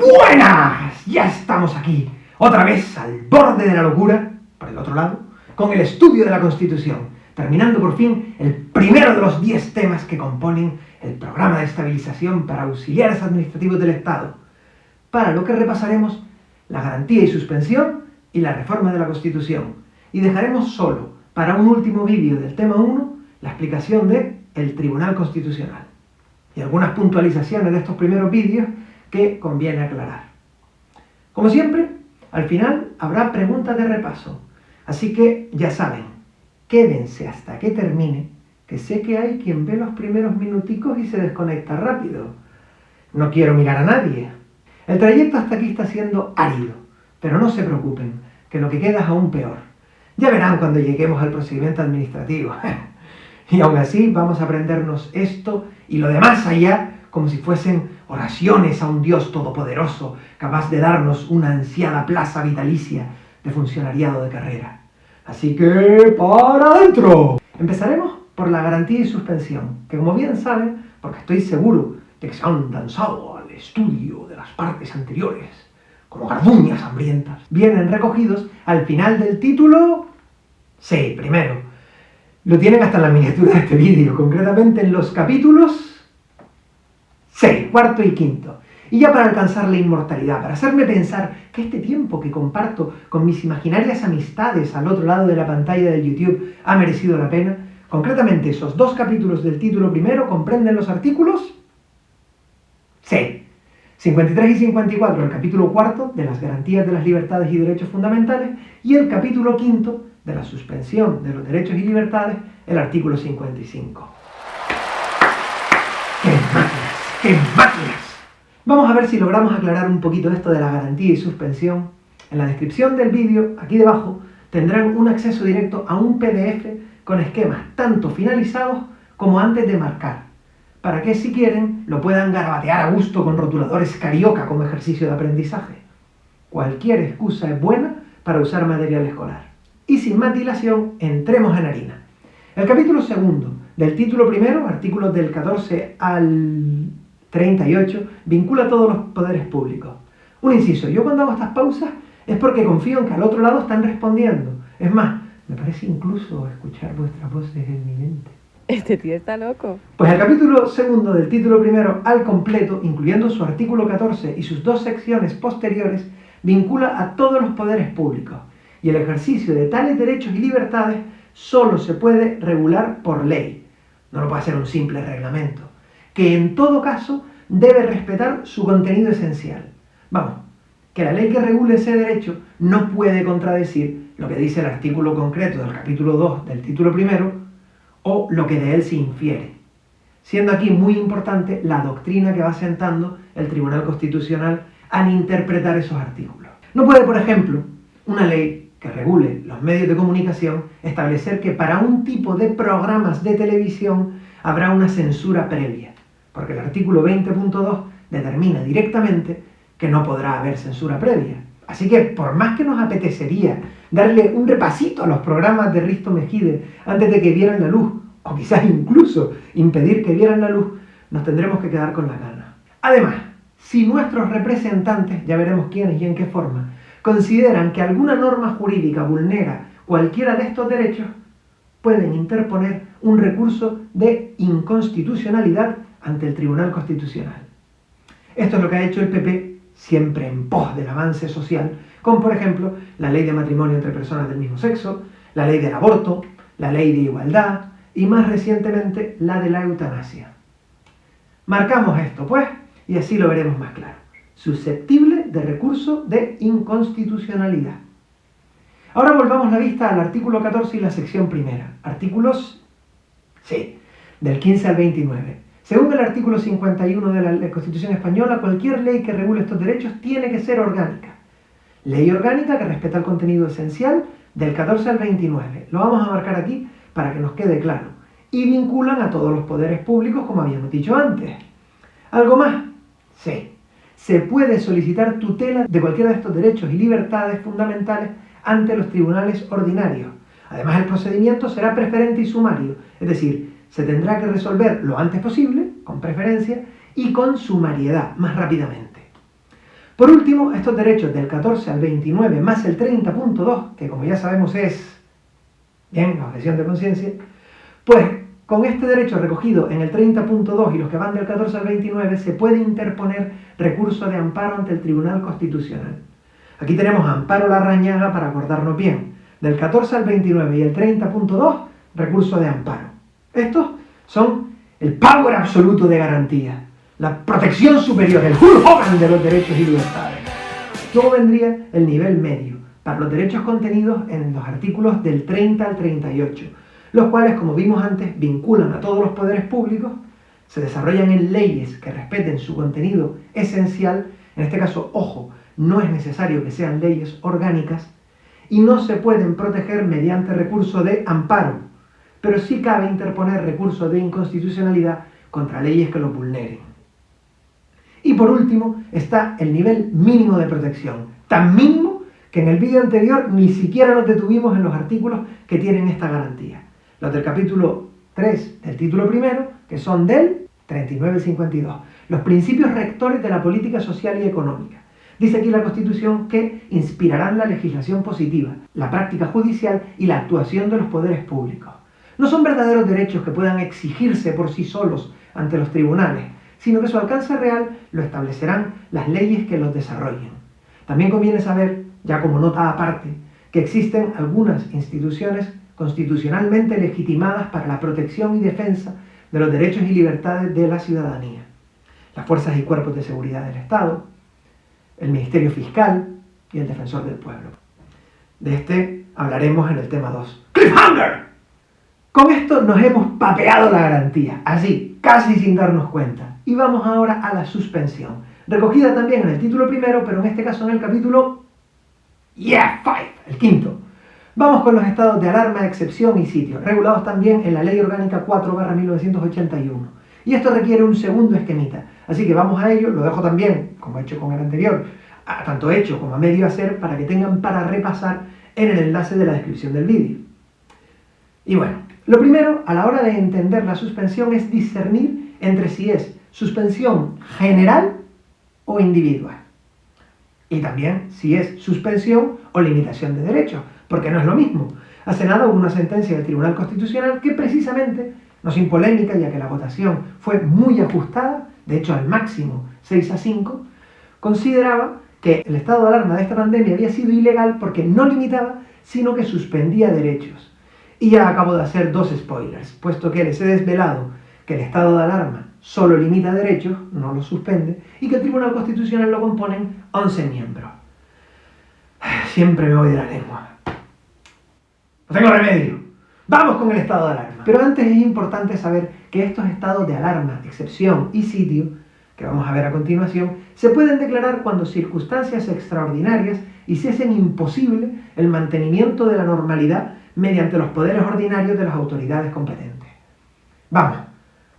Buenas, ya estamos aquí, otra vez al borde de la locura, por el otro lado, con el estudio de la Constitución, terminando por fin el primero de los 10 temas que componen el programa de estabilización para auxiliares administrativos del Estado, para lo que repasaremos la garantía y suspensión y la reforma de la Constitución, y dejaremos solo, para un último vídeo del tema 1, la explicación de el Tribunal Constitucional, y algunas puntualizaciones de estos primeros vídeos que conviene aclarar. Como siempre, al final habrá preguntas de repaso, así que ya saben, quédense hasta que termine, que sé que hay quien ve los primeros minuticos y se desconecta rápido. No quiero mirar a nadie. El trayecto hasta aquí está siendo árido, pero no se preocupen, que lo que queda es aún peor. Ya verán cuando lleguemos al procedimiento administrativo. y aún así vamos a aprendernos esto y lo demás allá como si fuesen oraciones a un Dios todopoderoso, capaz de darnos una ansiada plaza vitalicia de funcionariado de carrera. Así que, ¡para adentro! Empezaremos por la garantía y suspensión, que como bien saben, porque estoy seguro de que se han lanzado al estudio de las partes anteriores, como garduñas hambrientas, vienen recogidos al final del título... Sí, primero. Lo tienen hasta en la miniatura de este vídeo, concretamente en los capítulos 6, cuarto y quinto. Y ya para alcanzar la inmortalidad, para hacerme pensar que este tiempo que comparto con mis imaginarias amistades al otro lado de la pantalla del YouTube ha merecido la pena, concretamente esos dos capítulos del título primero comprenden los artículos C, 53 y 54, el capítulo cuarto de las garantías de las libertades y derechos fundamentales, y el capítulo quinto de la suspensión de los derechos y libertades, el artículo 55. ¡Qué ¡Qué máquinas! Vamos a ver si logramos aclarar un poquito esto de la garantía y suspensión. En la descripción del vídeo, aquí debajo, tendrán un acceso directo a un PDF con esquemas tanto finalizados como antes de marcar, para que si quieren lo puedan garabatear a gusto con rotuladores carioca como ejercicio de aprendizaje. Cualquier excusa es buena para usar material escolar. Y sin más dilación, entremos en harina. El capítulo segundo del título primero, artículos del 14 al 38 vincula a todos los poderes públicos. Un inciso, yo cuando hago estas pausas es porque confío en que al otro lado están respondiendo. Es más, me parece incluso escuchar vuestras voces en mi mente. Este tío está loco. Pues el capítulo segundo del título primero al completo, incluyendo su artículo 14 y sus dos secciones posteriores, vincula a todos los poderes públicos. Y el ejercicio de tales derechos y libertades solo se puede regular por ley. No lo puede hacer un simple reglamento que en todo caso debe respetar su contenido esencial. Vamos, que la ley que regule ese derecho no puede contradecir lo que dice el artículo concreto del capítulo 2 del título primero o lo que de él se infiere. Siendo aquí muy importante la doctrina que va sentando el Tribunal Constitucional al interpretar esos artículos. No puede, por ejemplo, una ley que regule los medios de comunicación establecer que para un tipo de programas de televisión habrá una censura previa porque el artículo 20.2 determina directamente que no podrá haber censura previa. Así que, por más que nos apetecería darle un repasito a los programas de Risto Mejide antes de que vieran la luz, o quizás incluso impedir que vieran la luz, nos tendremos que quedar con la gana. Además, si nuestros representantes, ya veremos quiénes y en qué forma, consideran que alguna norma jurídica vulnera cualquiera de estos derechos, pueden interponer un recurso de inconstitucionalidad ante el Tribunal Constitucional. Esto es lo que ha hecho el PP siempre en pos del avance social, como por ejemplo la ley de matrimonio entre personas del mismo sexo, la ley del aborto, la ley de igualdad y más recientemente la de la eutanasia. Marcamos esto, pues, y así lo veremos más claro. Susceptible de recurso de inconstitucionalidad. Ahora volvamos la vista al artículo 14 y la sección primera. Artículos, sí, del 15 al 29. Según el artículo 51 de la Constitución Española, cualquier ley que regule estos derechos tiene que ser orgánica. Ley orgánica que respeta el contenido esencial del 14 al 29. Lo vamos a marcar aquí para que nos quede claro. Y vinculan a todos los poderes públicos, como habíamos dicho antes. ¿Algo más? Sí. Se puede solicitar tutela de cualquiera de estos derechos y libertades fundamentales ante los tribunales ordinarios. Además, el procedimiento será preferente y sumario, es decir, se tendrá que resolver lo antes posible, con preferencia, y con sumariedad, más rápidamente. Por último, estos derechos del 14 al 29 más el 30.2, que como ya sabemos es, bien, la objeción de conciencia, pues con este derecho recogido en el 30.2 y los que van del 14 al 29 se puede interponer recurso de amparo ante el Tribunal Constitucional. Aquí tenemos amparo la rañaga para acordarnos bien. Del 14 al 29 y el 30.2, recurso de amparo. Estos son el power absoluto de garantía, la protección superior, el Hogan de los derechos y libertades. Luego vendría el nivel medio, para los derechos contenidos en los artículos del 30 al 38, los cuales, como vimos antes, vinculan a todos los poderes públicos, se desarrollan en leyes que respeten su contenido esencial, en este caso, ojo, no es necesario que sean leyes orgánicas, y no se pueden proteger mediante recurso de amparo, pero sí cabe interponer recurso de inconstitucionalidad contra leyes que lo vulneren. Y por último está el nivel mínimo de protección, tan mínimo que en el vídeo anterior ni siquiera nos detuvimos en los artículos que tienen esta garantía los del capítulo 3 del título primero, que son del 39 y 52, los principios rectores de la política social y económica. Dice aquí la Constitución que inspirarán la legislación positiva, la práctica judicial y la actuación de los poderes públicos. No son verdaderos derechos que puedan exigirse por sí solos ante los tribunales, sino que su alcance real lo establecerán las leyes que los desarrollen. También conviene saber, ya como nota aparte, que existen algunas instituciones constitucionalmente legitimadas para la protección y defensa de los derechos y libertades de la ciudadanía. Las fuerzas y cuerpos de seguridad del Estado, el Ministerio Fiscal y el Defensor del Pueblo. De este hablaremos en el tema 2. ¡Cliffhanger! Con esto nos hemos papeado la garantía, así, casi sin darnos cuenta. Y vamos ahora a la suspensión, recogida también en el título primero, pero en este caso en el capítulo... Yeah, five, el quinto. Vamos con los estados de alarma, excepción y sitio, regulados también en la Ley Orgánica 4-1981. Y esto requiere un segundo esquemita. Así que vamos a ello, lo dejo también, como he hecho con el anterior, tanto hecho como a medio hacer, para que tengan para repasar en el enlace de la descripción del vídeo. Y bueno, lo primero, a la hora de entender la suspensión, es discernir entre si es suspensión general o individual. Y también si es suspensión o limitación de derechos porque no es lo mismo. Hace nada hubo una sentencia del Tribunal Constitucional que precisamente, no sin polémica, ya que la votación fue muy ajustada, de hecho al máximo 6 a 5, consideraba que el estado de alarma de esta pandemia había sido ilegal porque no limitaba, sino que suspendía derechos. Y ya acabo de hacer dos spoilers, puesto que les he desvelado que el estado de alarma solo limita derechos, no los suspende, y que el Tribunal Constitucional lo componen 11 miembros. Siempre me voy de la lengua. No tengo remedio. Vamos con el estado de alarma. Pero antes es importante saber que estos estados de alarma, excepción y sitio, que vamos a ver a continuación, se pueden declarar cuando circunstancias extraordinarias hiciesen imposible el mantenimiento de la normalidad mediante los poderes ordinarios de las autoridades competentes. Vamos,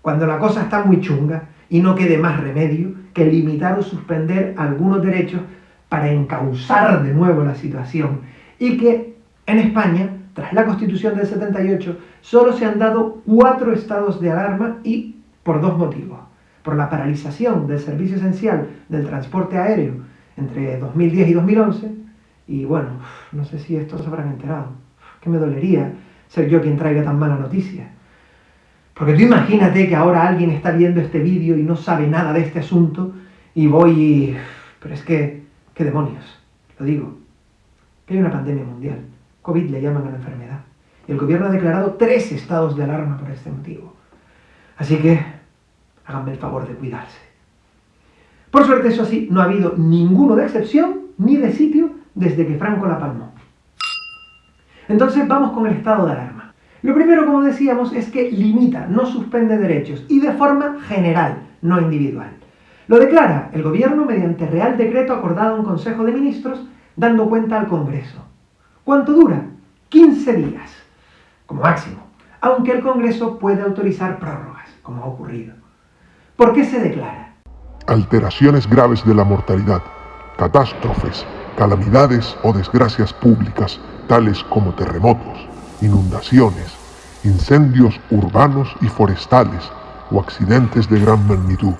cuando la cosa está muy chunga y no quede más remedio que limitar o suspender algunos derechos para encauzar de nuevo la situación y que en España tras la Constitución del 78, solo se han dado cuatro estados de alarma y por dos motivos. Por la paralización del servicio esencial del transporte aéreo entre 2010 y 2011, y bueno, no sé si esto se habrán enterado, que me dolería ser yo quien traiga tan mala noticia. Porque tú imagínate que ahora alguien está viendo este vídeo y no sabe nada de este asunto y voy y... Pero es que, ¿qué demonios? Lo digo, que hay una pandemia mundial. COVID le llaman a la enfermedad. Y el gobierno ha declarado tres estados de alarma por este motivo. Así que háganme el favor de cuidarse. Por suerte, eso sí, no ha habido ninguno de excepción ni de sitio desde que Franco la palmó. Entonces vamos con el estado de alarma. Lo primero, como decíamos, es que limita, no suspende derechos y de forma general, no individual. Lo declara el gobierno mediante real decreto acordado en Consejo de Ministros, dando cuenta al Congreso. ¿Cuánto dura? 15 días, como máximo, aunque el Congreso puede autorizar prórrogas, como ha ocurrido. ¿Por qué se declara? Alteraciones graves de la mortalidad, catástrofes, calamidades o desgracias públicas, tales como terremotos, inundaciones, incendios urbanos y forestales o accidentes de gran magnitud,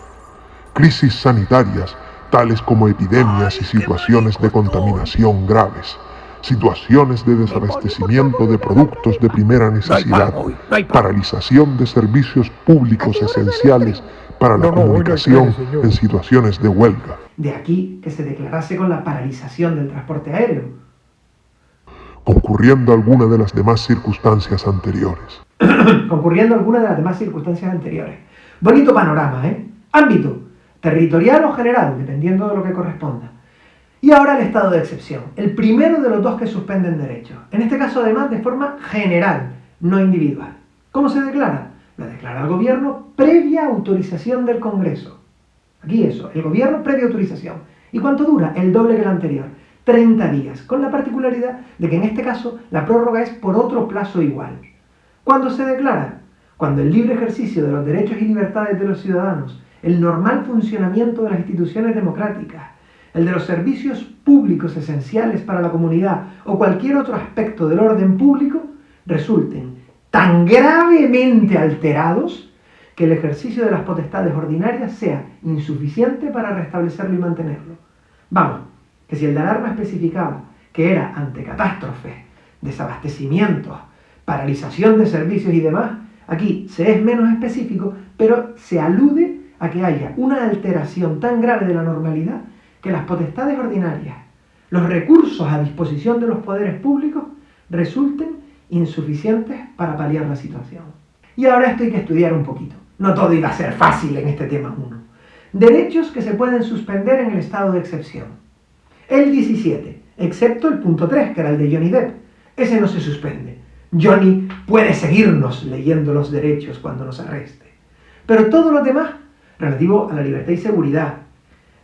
crisis sanitarias tales como epidemias y situaciones de contaminación graves, situaciones de desabastecimiento de productos de primera necesidad, paralización de servicios públicos esenciales para la comunicación en situaciones de huelga. De aquí que se declarase con la paralización del transporte aéreo. Concurriendo alguna de las demás circunstancias anteriores. Concurriendo alguna de las demás circunstancias anteriores. Bonito panorama, ¿eh? Ámbito, territorial o general, dependiendo de lo que corresponda. Y ahora el estado de excepción, el primero de los dos que suspenden derechos. En este caso, además, de forma general, no individual. ¿Cómo se declara? Lo declara el gobierno previa autorización del Congreso. Aquí eso, el gobierno previa autorización. ¿Y cuánto dura? El doble que el anterior. 30 días, con la particularidad de que en este caso la prórroga es por otro plazo igual. ¿Cuándo se declara? Cuando el libre ejercicio de los derechos y libertades de los ciudadanos, el normal funcionamiento de las instituciones democráticas, el de los servicios públicos esenciales para la comunidad o cualquier otro aspecto del orden público resulten tan gravemente alterados que el ejercicio de las potestades ordinarias sea insuficiente para restablecerlo y mantenerlo. Vamos, que si el de alarma especificaba que era ante catástrofes, desabastecimientos, paralización de servicios y demás, aquí se es menos específico, pero se alude a que haya una alteración tan grave de la normalidad que las potestades ordinarias, los recursos a disposición de los poderes públicos, resulten insuficientes para paliar la situación. Y ahora esto hay que estudiar un poquito. No todo iba a ser fácil en este tema 1. Derechos que se pueden suspender en el estado de excepción. El 17, excepto el punto 3, que era el de Johnny Depp. Ese no se suspende. Johnny puede seguirnos leyendo los derechos cuando nos arreste. Pero todo lo demás, relativo a la libertad y seguridad,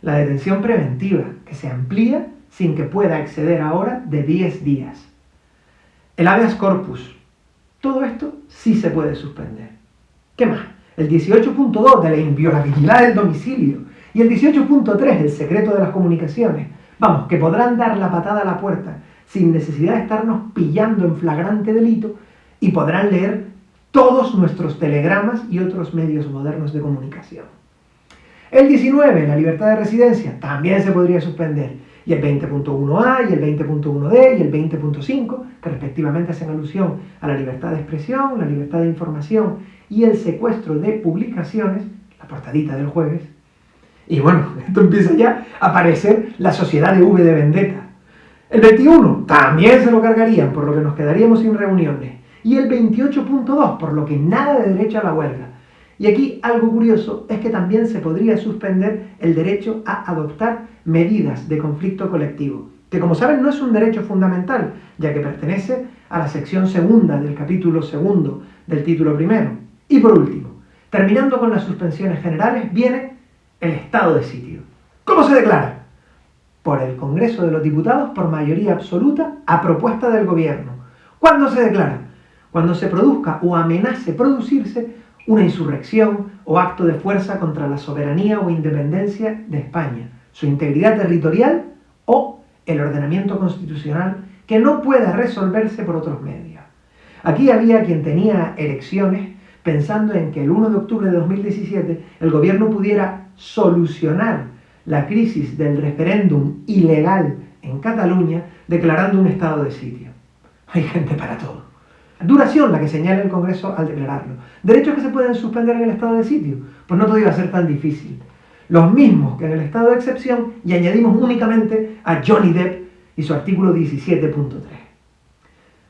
la detención preventiva, que se amplía sin que pueda exceder ahora de 10 días. El habeas corpus. Todo esto sí se puede suspender. ¿Qué más? El 18.2 de la inviolabilidad del domicilio y el 18.3 el secreto de las comunicaciones. Vamos, que podrán dar la patada a la puerta sin necesidad de estarnos pillando en flagrante delito y podrán leer todos nuestros telegramas y otros medios modernos de comunicación. El 19, la libertad de residencia, también se podría suspender. Y el 20.1a y el 20.1d y el 20.5, que respectivamente hacen alusión a la libertad de expresión, la libertad de información y el secuestro de publicaciones, la portadita del jueves. Y bueno, esto empieza ya a aparecer la sociedad de V de Vendetta. El 21 también se lo cargarían, por lo que nos quedaríamos sin reuniones. Y el 28.2, por lo que nada de derecho a la huelga. Y aquí algo curioso es que también se podría suspender el derecho a adoptar medidas de conflicto colectivo, que como saben no es un derecho fundamental, ya que pertenece a la sección segunda del capítulo segundo del título primero. Y por último, terminando con las suspensiones generales, viene el estado de sitio. ¿Cómo se declara? Por el Congreso de los Diputados por mayoría absoluta a propuesta del Gobierno. ¿Cuándo se declara? Cuando se produzca o amenace producirse una insurrección o acto de fuerza contra la soberanía o independencia de España, su integridad territorial o el ordenamiento constitucional que no pueda resolverse por otros medios. Aquí había quien tenía elecciones pensando en que el 1 de octubre de 2017 el gobierno pudiera solucionar la crisis del referéndum ilegal en Cataluña declarando un estado de sitio. Hay gente para todo. Duración, la que señala el Congreso al declararlo. Derechos que se pueden suspender en el estado de sitio. Pues no todo iba a ser tan difícil. Los mismos que en el estado de excepción y añadimos únicamente a Johnny Depp y su artículo 17.3.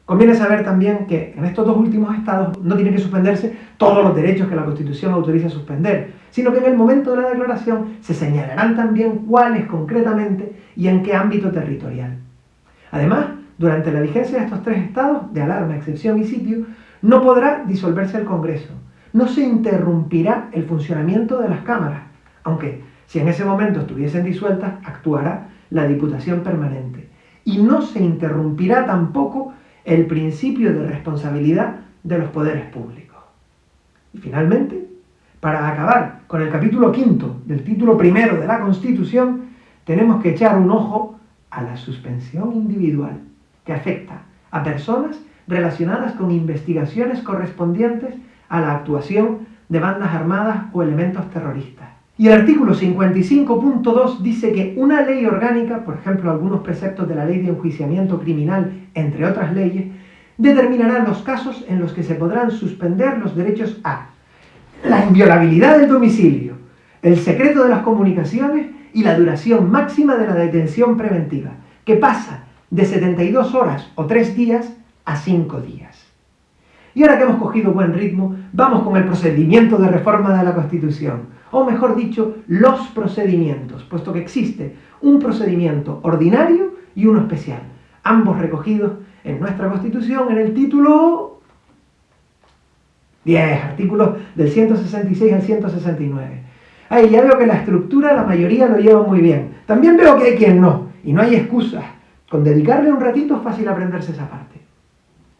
Conviene saber también que en estos dos últimos estados no tienen que suspenderse todos los derechos que la Constitución autoriza suspender, sino que en el momento de la declaración se señalarán también cuáles concretamente y en qué ámbito territorial. Además, durante la vigencia de estos tres estados, de alarma, excepción y sitio, no podrá disolverse el Congreso. No se interrumpirá el funcionamiento de las cámaras, aunque si en ese momento estuviesen disueltas, actuará la Diputación Permanente. Y no se interrumpirá tampoco el principio de responsabilidad de los poderes públicos. Y finalmente, para acabar con el capítulo quinto del título primero de la Constitución, tenemos que echar un ojo a la suspensión individual que afecta a personas relacionadas con investigaciones correspondientes a la actuación de bandas armadas o elementos terroristas. Y el artículo 55.2 dice que una ley orgánica, por ejemplo algunos preceptos de la ley de enjuiciamiento criminal, entre otras leyes, determinará los casos en los que se podrán suspender los derechos a la inviolabilidad del domicilio, el secreto de las comunicaciones y la duración máxima de la detención preventiva, que pasa de 72 horas o 3 días a 5 días. Y ahora que hemos cogido buen ritmo, vamos con el procedimiento de reforma de la Constitución o mejor dicho, los procedimientos, puesto que existe un procedimiento ordinario y uno especial, ambos recogidos en nuestra Constitución en el título 10, artículos del 166 al 169. Ahí ya veo que la estructura la mayoría lo lleva muy bien. También veo que hay quien no, y no hay excusas. Con dedicarle un ratito es fácil aprenderse esa parte.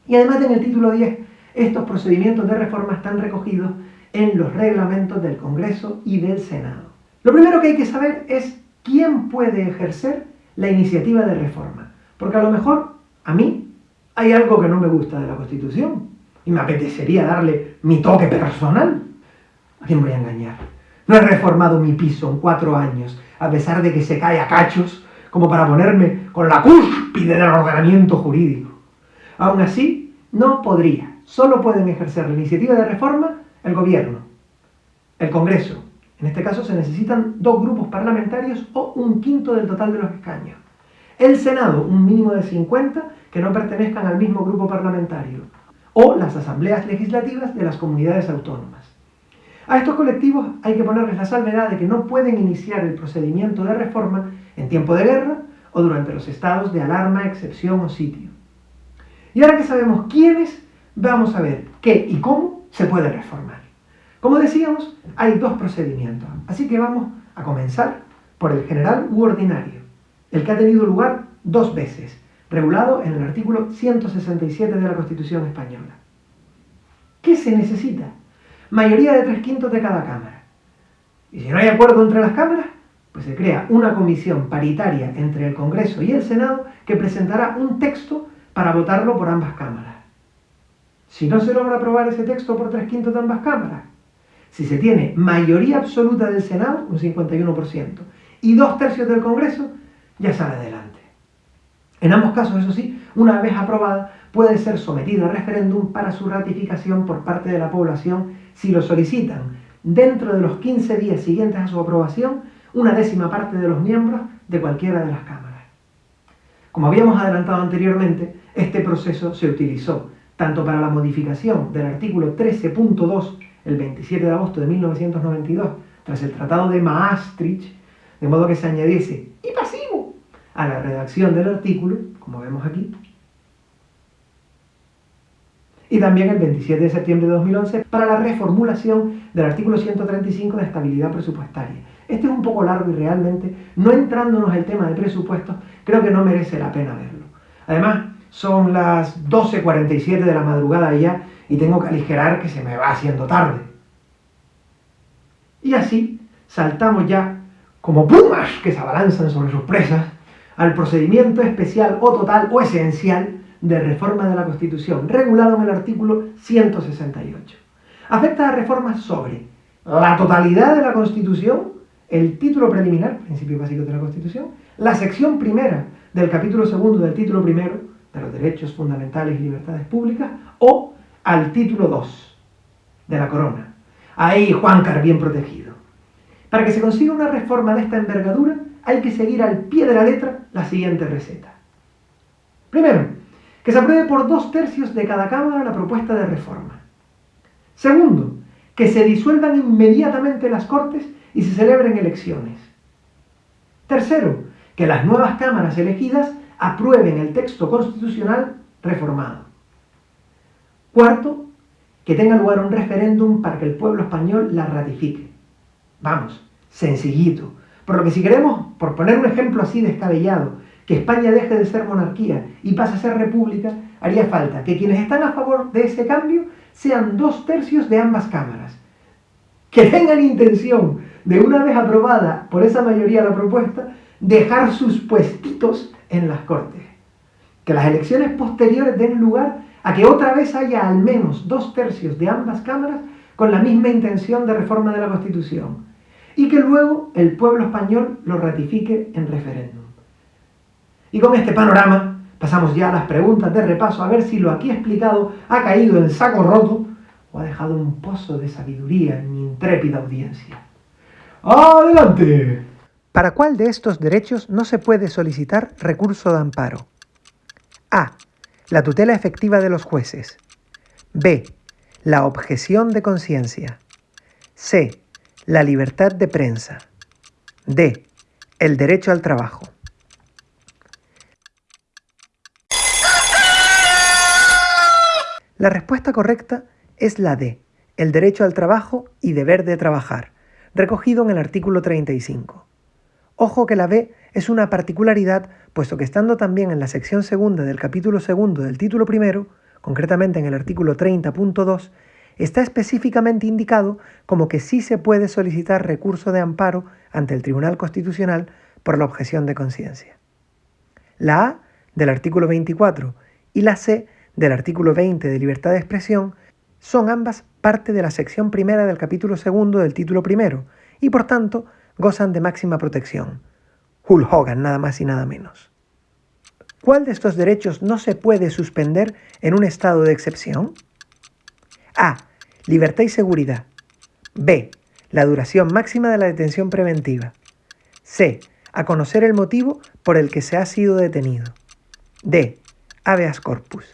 Y además en el título 10, estos procedimientos de reforma están recogidos en los reglamentos del Congreso y del Senado. Lo primero que hay que saber es quién puede ejercer la iniciativa de reforma, porque a lo mejor a mí hay algo que no me gusta de la Constitución y me apetecería darle mi toque personal. ¿A quién voy a engañar? No he reformado mi piso en cuatro años, a pesar de que se cae a cachos, como para ponerme con la cúspide del ordenamiento jurídico. Aún así, no podría. Solo pueden ejercer la iniciativa de reforma el gobierno, el Congreso. En este caso se necesitan dos grupos parlamentarios o un quinto del total de los escaños. El Senado, un mínimo de 50 que no pertenezcan al mismo grupo parlamentario. O las asambleas legislativas de las comunidades autónomas. A estos colectivos hay que ponerles la salvedad de que no pueden iniciar el procedimiento de reforma en tiempo de guerra o durante los estados de alarma, excepción o sitio. Y ahora que sabemos quiénes, vamos a ver qué y cómo se puede reformar. Como decíamos, hay dos procedimientos, así que vamos a comenzar por el general u ordinario, el que ha tenido lugar dos veces, regulado en el artículo 167 de la Constitución Española. ¿Qué se necesita? Mayoría de tres quintos de cada Cámara. Y si no hay acuerdo entre las cámaras, pues se crea una comisión paritaria entre el Congreso y el Senado que presentará un texto para votarlo por ambas cámaras. Si no se logra aprobar ese texto por tres quintos de ambas cámaras, si se tiene mayoría absoluta del Senado, un 51%, y dos tercios del Congreso, ya sale adelante. En ambos casos, eso sí, una vez aprobada, puede ser sometida a referéndum para su ratificación por parte de la población si lo solicitan dentro de los 15 días siguientes a su aprobación una décima parte de los miembros de cualquiera de las cámaras. Como habíamos adelantado anteriormente, este proceso se utilizó tanto para la modificación del artículo 13.2 el 27 de agosto de 1992, tras el Tratado de Maastricht, de modo que se añadiese y pasivo a la redacción del artículo, como vemos aquí, y también el 27 de septiembre de 2011 para la reformulación del artículo 135 de estabilidad presupuestaria. Este es un poco largo y realmente, no entrándonos el tema de presupuestos, creo que no merece la pena verlo. Además, son las 12.47 de la madrugada ya y tengo que aligerar que se me va haciendo tarde. Y así saltamos ya, como pumas que se abalanzan sobre sus presas, al procedimiento especial o total o esencial de reforma de la Constitución, regulado en el artículo 168. Afecta a reformas sobre la totalidad de la Constitución, el título preliminar, principio básico de la Constitución, la sección primera del capítulo segundo del título primero, de los derechos fundamentales y libertades públicas, o al título 2 de la corona. Ahí Juancar bien protegido. Para que se consiga una reforma de esta envergadura, hay que seguir al pie de la letra la siguiente receta. Primero, que se apruebe por dos tercios de cada Cámara la propuesta de reforma. Segundo, que se disuelvan inmediatamente las Cortes y se celebren elecciones. Tercero, que las nuevas cámaras elegidas aprueben el texto constitucional reformado. Cuarto, que tenga lugar un referéndum para que el pueblo español la ratifique. Vamos, sencillito. Por lo que si queremos, por poner un ejemplo así descabellado, que España deje de ser monarquía y pase a ser república, haría falta que quienes están a favor de ese cambio sean dos tercios de ambas cámaras. Que tengan intención de una vez aprobada por esa mayoría la propuesta, dejar sus puestitos en las Cortes. Que las elecciones posteriores den lugar a que otra vez haya al menos dos tercios de ambas cámaras con la misma intención de reforma de la Constitución. y que luego el pueblo español lo ratifique en referéndum. Y con este panorama pasamos ya a las preguntas de repaso a ver si lo aquí explicado ha caído en saco roto o ha dejado un pozo de sabiduría en mi intrépida audiencia. ¡Adelante! ¿Para cuál de estos derechos no se puede solicitar recurso de amparo? A. La tutela efectiva de los jueces. B. La objeción de conciencia. C. La libertad de prensa. D. El derecho al trabajo. La respuesta correcta es la D. El derecho al trabajo y deber de trabajar, recogido en el artículo 35. Ojo que la B es una particularidad, puesto que estando también en la sección segunda del capítulo segundo del título primero, concretamente en el artículo 30.2, está específicamente indicado como que sí se puede solicitar recurso de amparo ante el Tribunal Constitucional por la objeción de conciencia. La A del artículo 24 y la C del artículo 20 de libertad de expresión son ambas parte de la sección primera del capítulo segundo del título primero y por tanto gozan de máxima protección. Hulk Hogan, nada más y nada menos. ¿Cuál de estos derechos no se puede suspender en un estado de excepción? A. Libertad y seguridad. B. La duración máxima de la detención preventiva. C. A conocer el motivo por el que se ha sido detenido. D. Habeas corpus.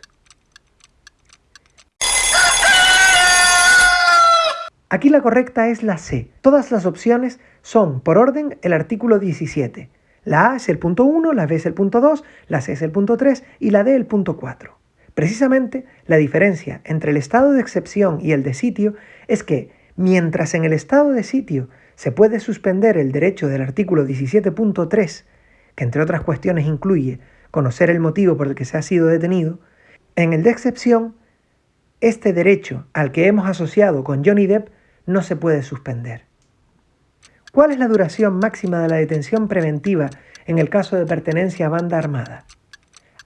Aquí la correcta es la C. Todas las opciones son, por orden, el artículo 17. La A es el punto 1, la B es el punto 2, la C es el punto 3 y la D el punto 4. Precisamente, la diferencia entre el estado de excepción y el de sitio es que, mientras en el estado de sitio se puede suspender el derecho del artículo 17.3, que entre otras cuestiones incluye conocer el motivo por el que se ha sido detenido, en el de excepción, este derecho al que hemos asociado con Johnny Depp no se puede suspender. ¿Cuál es la duración máxima de la detención preventiva en el caso de pertenencia a banda armada?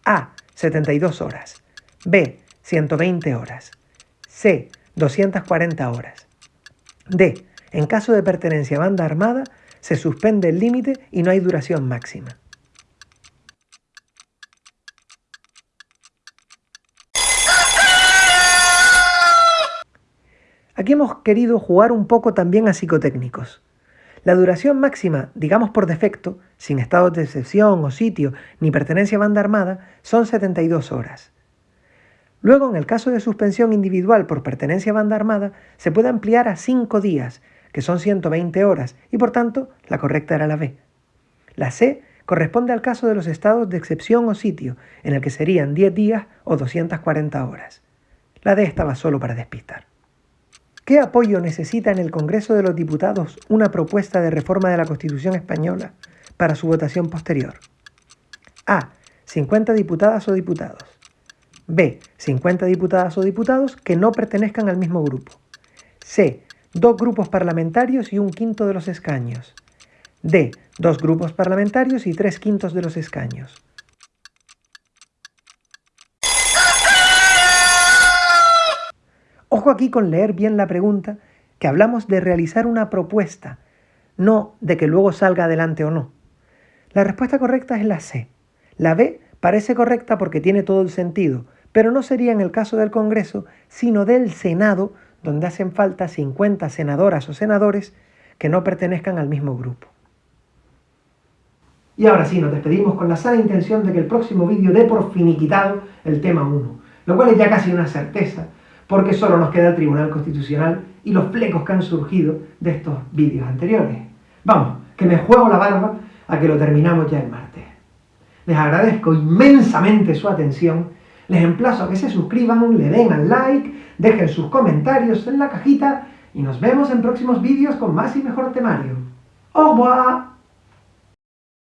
A. 72 horas. B. 120 horas. C. 240 horas. D. En caso de pertenencia a banda armada, se suspende el límite y no hay duración máxima. Aquí hemos querido jugar un poco también a psicotécnicos. La duración máxima, digamos por defecto, sin estado de excepción o sitio ni pertenencia a banda armada, son 72 horas. Luego, en el caso de suspensión individual por pertenencia a banda armada, se puede ampliar a 5 días, que son 120 horas, y por tanto, la correcta era la B. La C corresponde al caso de los estados de excepción o sitio, en el que serían 10 días o 240 horas. La D estaba solo para despistar. ¿Qué apoyo necesita en el Congreso de los Diputados una propuesta de reforma de la Constitución española para su votación posterior? A. 50 diputadas o diputados. B. 50 diputadas o diputados que no pertenezcan al mismo grupo. C. Dos grupos parlamentarios y un quinto de los escaños. D. Dos grupos parlamentarios y tres quintos de los escaños. Ojo aquí con leer bien la pregunta, que hablamos de realizar una propuesta, no de que luego salga adelante o no. La respuesta correcta es la C. La B parece correcta porque tiene todo el sentido, pero no sería en el caso del Congreso, sino del Senado, donde hacen falta 50 senadoras o senadores que no pertenezcan al mismo grupo. Y ahora sí, nos despedimos con la sana intención de que el próximo vídeo dé por finiquitado el tema 1, lo cual es ya casi una certeza, porque solo nos queda el Tribunal Constitucional y los flecos que han surgido de estos vídeos anteriores. Vamos, que me juego la barba a que lo terminamos ya el martes. Les agradezco inmensamente su atención, les emplazo a que se suscriban, le den al like, dejen sus comentarios en la cajita y nos vemos en próximos vídeos con más y mejor temario. ¡Au revoir!